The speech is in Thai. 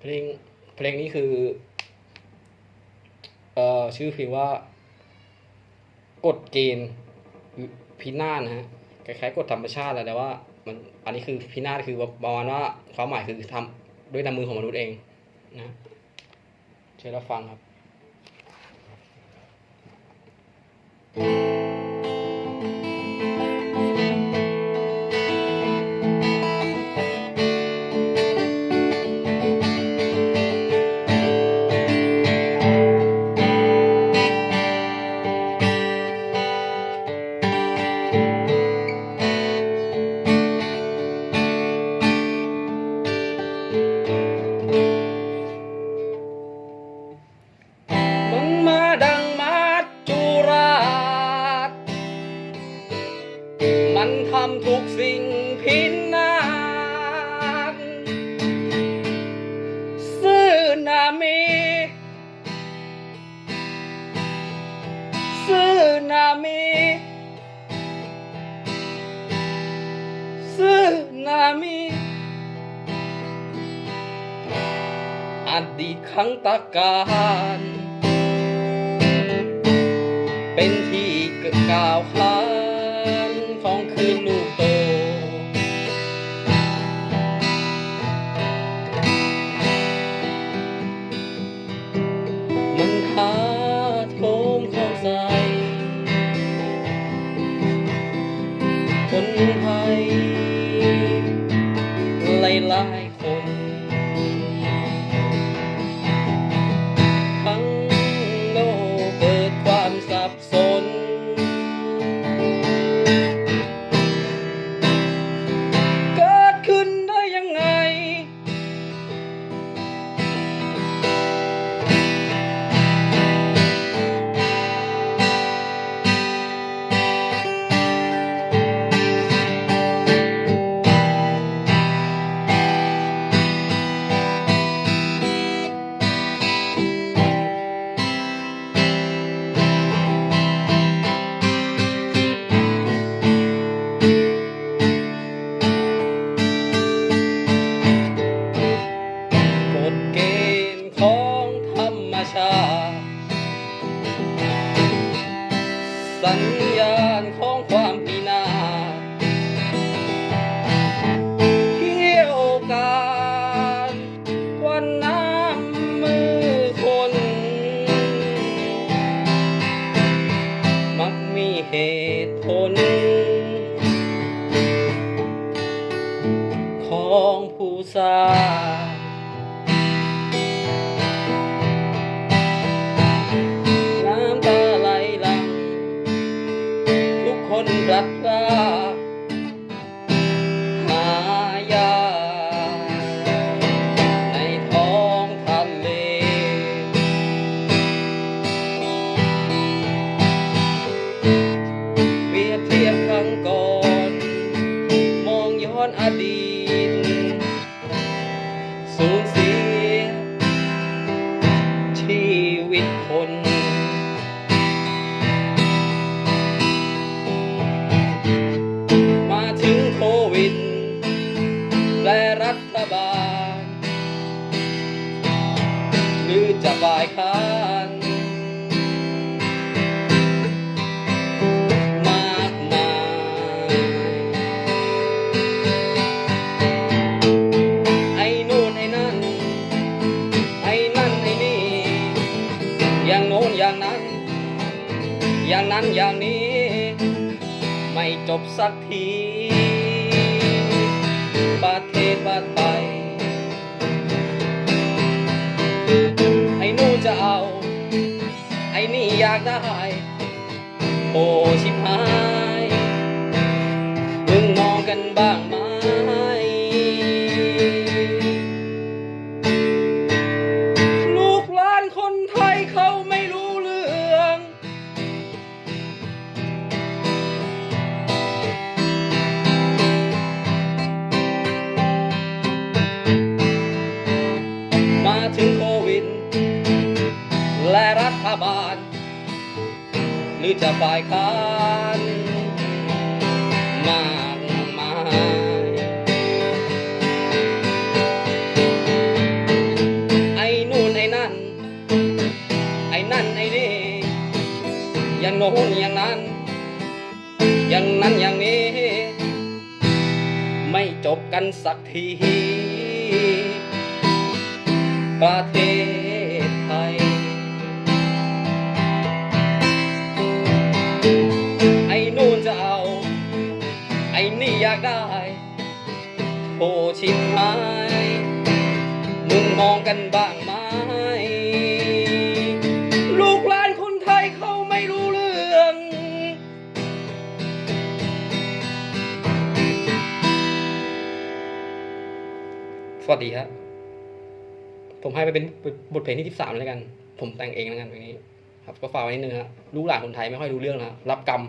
เพลงเพลงนี้คือเอ่อชื่อเพลงว่ากฎเกณฑ์พินาศนะฮะคล้ายๆกฎธรรมชาติแหละแต่ว่ามันอันนี้คือพินาศคือประมาณว่าความหมายคือทำด้วยน้ำมือของมนุษย์เองนะเชิญรับฟังครับมัน ทุกสิ่งพินาศซื่อนามีซื่อนามีซื่อนามีอดีตครั้งตะการ เป็นที่กล่าวขาน คนไทย สัญญาณของความพินาศเที่ยวการควันน้ำมือคน มักมีเหตุผล ของผู้สร้าง ทุก วิดและรัฐบาล หรือจะฝ่ายค้าน มากมายไอ้นู่นไอ้นั่น ไอ้นั่นไอ้นี่ อย่างโน้นอย่างนั้น อย่างนั้นอย่างนี้ ไม่จบสักที ประเทศบ้านไป ไอ้นู่นจะเอา ไอ้นี่อยากได้ โอ้ชิบหาย มึงมองกันบ้างไหม รือจะฝ่ายค้านมากมายไอ้นู่นไอ้นั่น ไอ้นั่นไอ้นี่อย่างโน้นอย่างนั้น อย่างนั้นอย่างนี้ ไม่จบกันสักทีประเทศ โอ้ชิบหาย มึงมองกันบ้างไหม ลูกหลานคนไทยเขาไม่รู้เรื่อง สวัสดีครับ ผมให้ไปเป็นบทเพลงที่ 13แล้วกัน ผมแต่งเองแล้วกันเพลงนี้ ครับ ก็ฝากไว้นิดนึงครับลูกหลานคนไทยไม่ค่อยรู้เรื่องนะรับกรรม